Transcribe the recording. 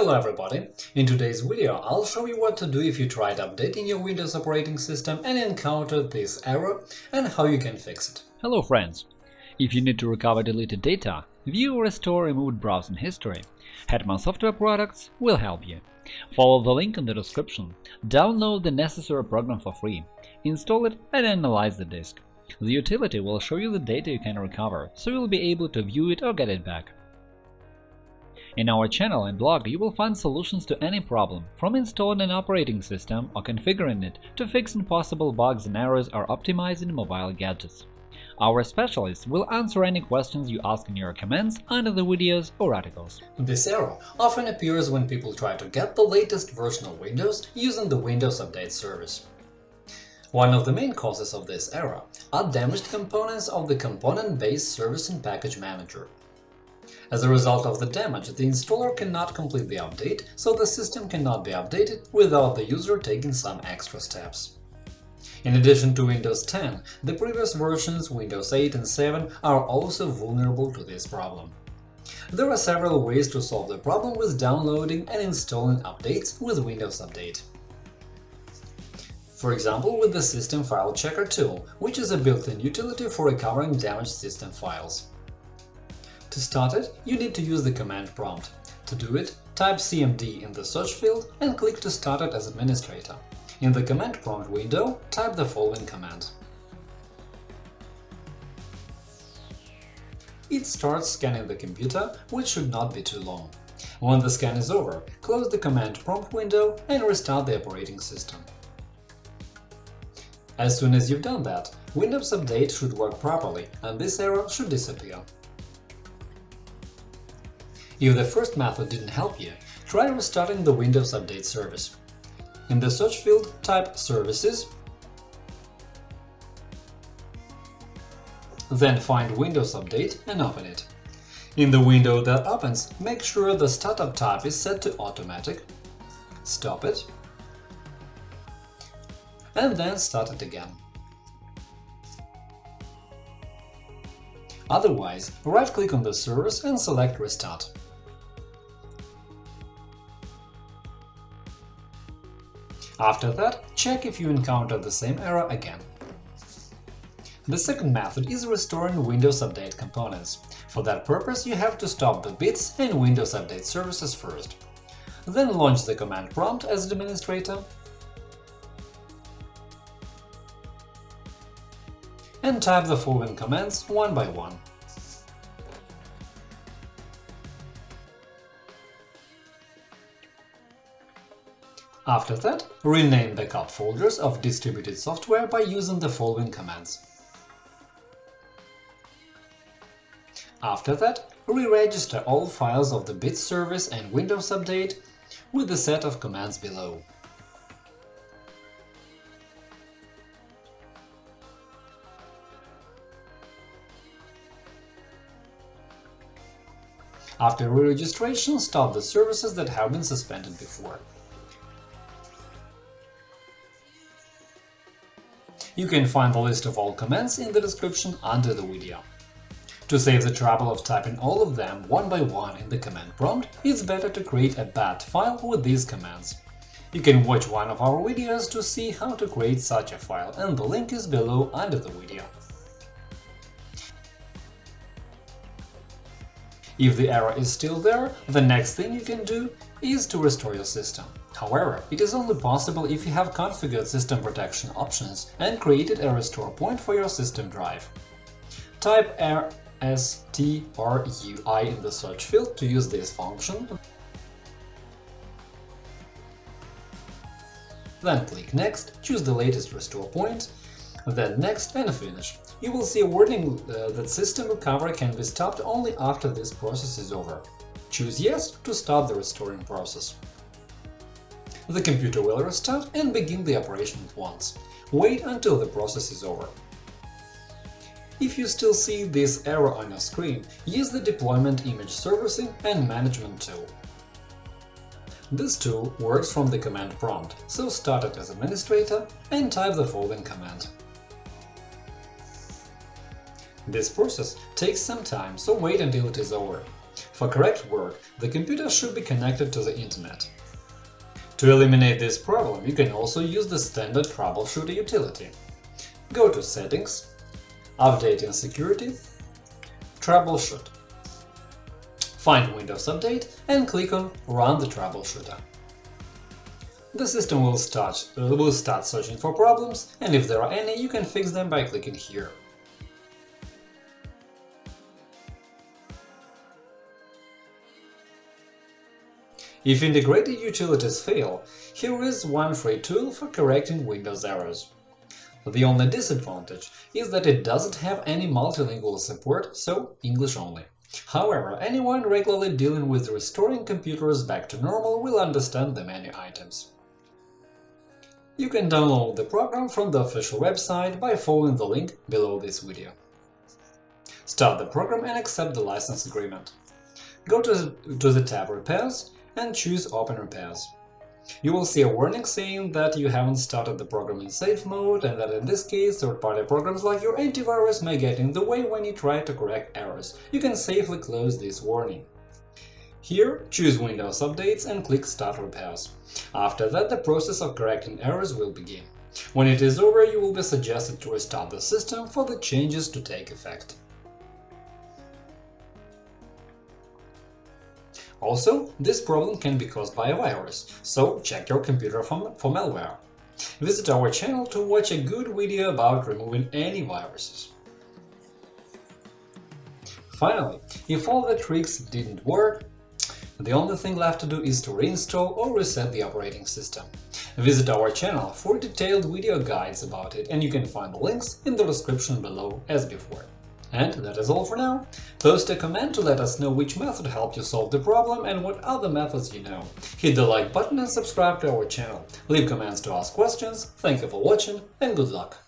Hello everybody! In today's video I'll show you what to do if you tried updating your Windows operating system and encountered this error and how you can fix it. Hello friends! If you need to recover deleted data, view or restore removed browsing history, Hetman Software Products will help you. Follow the link in the description, download the necessary program for free, install it and analyze the disk. The utility will show you the data you can recover, so you'll be able to view it or get it back. In our channel and blog you will find solutions to any problem, from installing an operating system or configuring it to fixing possible bugs and errors or optimizing mobile gadgets. Our specialists will answer any questions you ask in your comments under the videos or articles. This error often appears when people try to get the latest version of Windows using the Windows Update service. One of the main causes of this error are damaged components of the component-based service and package manager. As a result of the damage, the installer cannot completely update, so the system cannot be updated without the user taking some extra steps. In addition to Windows 10, the previous versions Windows 8 and 7 are also vulnerable to this problem. There are several ways to solve the problem with downloading and installing updates with Windows Update. For example, with the System File Checker tool, which is a built-in utility for recovering damaged system files. To start it, you need to use the command prompt. To do it, type cmd in the search field and click to start it as administrator. In the command prompt window, type the following command. It starts scanning the computer, which should not be too long. When the scan is over, close the command prompt window and restart the operating system. As soon as you've done that, Windows Update should work properly and this error should disappear. If the first method didn't help you, try restarting the Windows Update service. In the search field, type Services, then find Windows Update and open it. In the window that opens, make sure the startup type is set to Automatic, stop it, and then start it again. Otherwise, right-click on the service and select Restart. After that, check if you encounter the same error again. The second method is restoring Windows Update components. For that purpose, you have to stop the BITS and Windows Update services first. Then launch the command prompt as administrator and type the following commands one by one. After that, rename backup folders of distributed software by using the following commands. After that, re-register all files of the bit service and Windows Update with the set of commands below. After re-registration, stop the services that have been suspended before. You can find the list of all commands in the description under the video. To save the trouble of typing all of them one by one in the command prompt, it's better to create a bat file with these commands. You can watch one of our videos to see how to create such a file, and the link is below under the video. If the error is still there, the next thing you can do is to restore your system. However, it is only possible if you have configured system protection options and created a restore point for your system drive. Type RSTRUI in the search field to use this function, then click Next, choose the latest restore point, then Next and Finish. You will see a warning uh, that system recovery can be stopped only after this process is over. Choose Yes to start the restoring process. The computer will restart and begin the operation at once. Wait until the process is over. If you still see this error on your screen, use the Deployment Image Servicing and Management tool. This tool works from the command prompt, so start it as administrator and type the following command. This process takes some time, so wait until it is over. For correct work, the computer should be connected to the internet. To eliminate this problem, you can also use the standard troubleshooter utility. Go to Settings, Update and Security, Troubleshoot. Find Windows Update and click on Run the troubleshooter. The system will start, will start searching for problems, and if there are any, you can fix them by clicking here. If integrated utilities fail, here is one free tool for correcting Windows errors. The only disadvantage is that it doesn't have any multilingual support, so English only. However, anyone regularly dealing with restoring computers back to normal will understand the menu items. You can download the program from the official website by following the link below this video. Start the program and accept the license agreement. Go to, to the tab Repairs and choose Open Repairs. You will see a warning saying that you haven't started the program in safe mode and that in this case third-party programs like your antivirus may get in the way when you try to correct errors. You can safely close this warning. Here, choose Windows Updates and click Start Repairs. After that, the process of correcting errors will begin. When it is over, you will be suggested to restart the system for the changes to take effect. Also, this problem can be caused by a virus, so check your computer for, for malware. Visit our channel to watch a good video about removing any viruses. Finally, if all the tricks didn't work, the only thing left to do is to reinstall or reset the operating system. Visit our channel for detailed video guides about it, and you can find the links in the description below as before. And that is all for now. Post a comment to let us know which method helped you solve the problem and what other methods you know. Hit the like button and subscribe to our channel. Leave comments to ask questions. Thank you for watching and good luck!